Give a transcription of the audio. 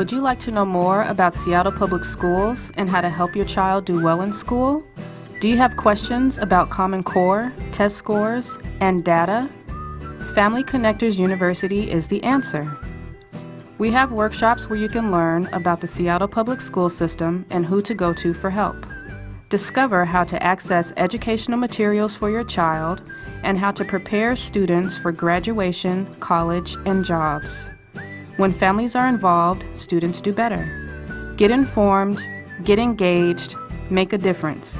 would you like to know more about Seattle Public Schools and how to help your child do well in school? Do you have questions about Common Core, test scores, and data? Family Connectors University is the answer. We have workshops where you can learn about the Seattle Public School System and who to go to for help. Discover how to access educational materials for your child and how to prepare students for graduation, college, and jobs. When families are involved, students do better. Get informed, get engaged, make a difference.